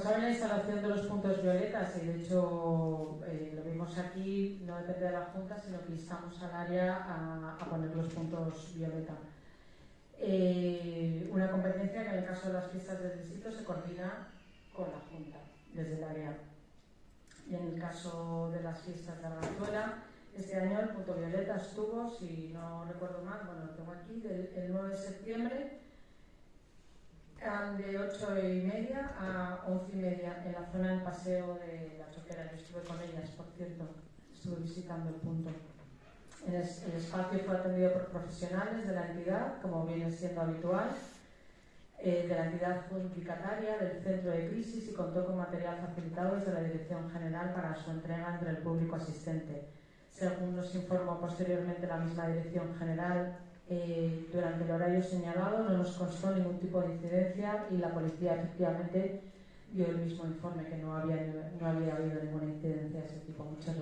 saben, la instalación de los puntos violetas, y de hecho eh, lo vimos aquí, no depende de la Junta, sino que instamos al área a, poner los puntos violeta. Eh, una competencia que en el caso de las fiestas del distrito se coordina con la Junta, desde el área. Y en el caso de las fiestas de Arganzuela, este año el punto violeta estuvo, si no recuerdo mal, bueno, lo tengo aquí, del, el 9 de septiembre de 8 y media a 11 y media en la zona del paseo de la choquera. Yo estuve con ellas, por cierto, estuve visitando el punto. El, espacio fue atendido por profesionales de la entidad, como viene siendo habitual, eh, de la entidad adjudicataria del centro de crisis y contó con material facilitado desde la Dirección General para su entrega entre el público asistente. Según nos informó posteriormente la misma Dirección General, el horario señalado no nos constó ningún tipo de incidencia y la policía efectivamente dio el mismo informe que no había, no había habido ninguna incidencia de ese tipo. Muchas gracias.